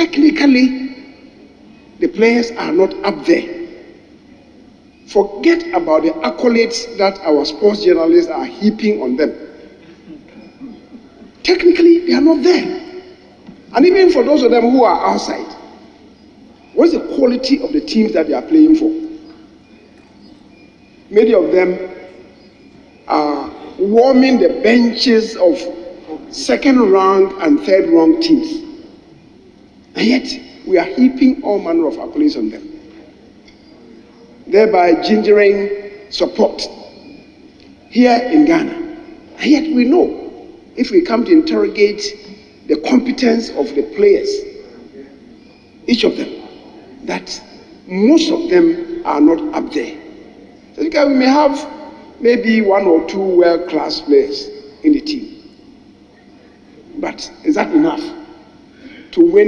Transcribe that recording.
technically, the players are not up there. Forget about the accolades that our sports journalists are heaping on them. Technically, they are not there. And even for those of them who are outside, what's the quality of the teams that they are playing for? Many of them are warming the benches of second rank and third rank teams. And yet, we are heaping all manner of accolades on them, thereby gingering support here in Ghana. And yet, we know if we come to interrogate the competence of the players, each of them, that most of them are not up there. So we may have maybe one or two world class players in the team. But is that enough to win?